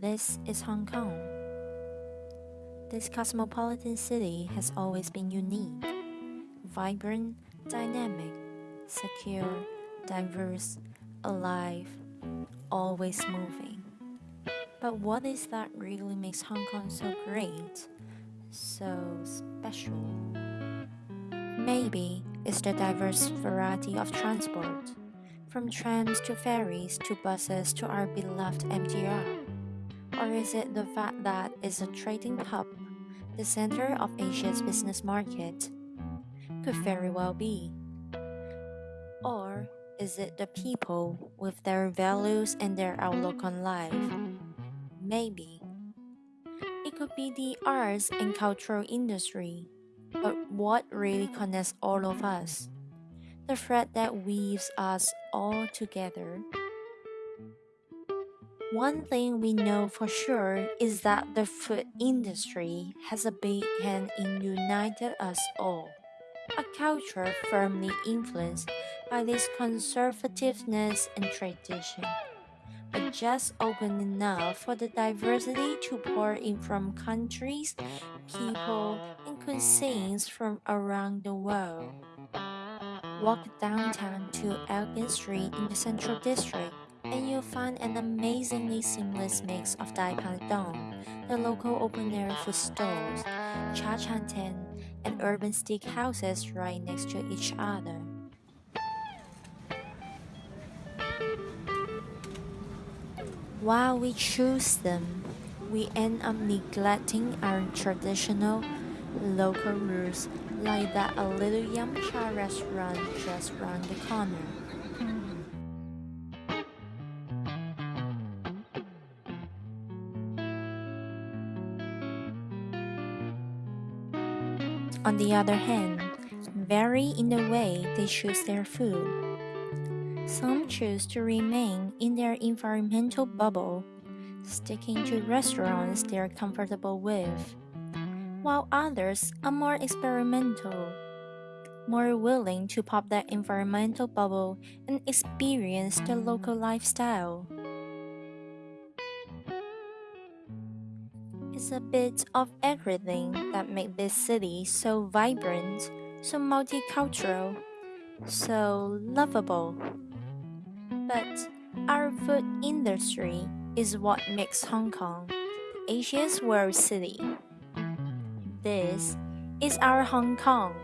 This is Hong Kong. This cosmopolitan city has always been unique, vibrant, dynamic, secure, diverse, alive, always moving. But what is that really makes Hong Kong so great, so special? Maybe it's the diverse variety of transport, from trams to ferries to buses to our beloved MTR. Or is it the fact that it's a trading hub, the center of Asia's business market? Could very well be. Or is it the people with their values and their outlook on life? Maybe. It could be the arts and cultural industry. But what really connects all of us? The thread that weaves us all together one thing we know for sure is that the food industry has a big hand in uniting us all. A culture firmly influenced by this conservativeness and tradition, but just open enough for the diversity to pour in from countries, people, and cuisines from around the world. Walk downtown to Elgin Street in the Central District and you'll find an amazingly seamless mix of Dai Pai Dong, the local open-air food stalls, Cha Chaan Teng, and urban steak houses right next to each other. While we choose them, we end up neglecting our traditional local roots like that a little yum cha restaurant just round the corner. On the other hand, vary in the way they choose their food. Some choose to remain in their environmental bubble, sticking to restaurants they're comfortable with, while others are more experimental, more willing to pop that environmental bubble and experience the local lifestyle. It's a bit of everything that makes this city so vibrant, so multicultural, so lovable. But our food industry is what makes Hong Kong Asia's world city. This is our Hong Kong.